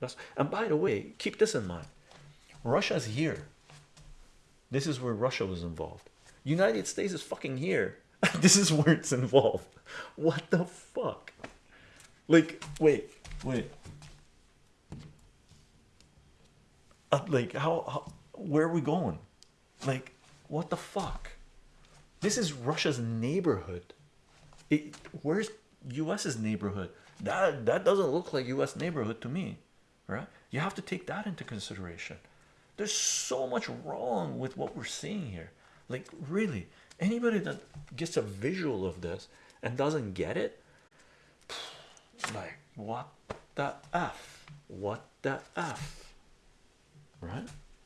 That's and by the way, keep this in mind. Russia's here. This is where Russia was involved. United States is fucking here. this is where it's involved. What the fuck? Like, wait, wait. Uh, like, how, how? Where are we going? Like, what the fuck? This is Russia's neighborhood. It, where's U.S.'s neighborhood? That that doesn't look like U.S. neighborhood to me, right? You have to take that into consideration. There's so much wrong with what we're seeing here. Like, really, anybody that gets a visual of this and doesn't get it, like, what the f? What the f?